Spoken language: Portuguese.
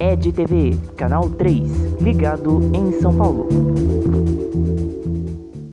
EdTV, canal 3, ligado em São Paulo.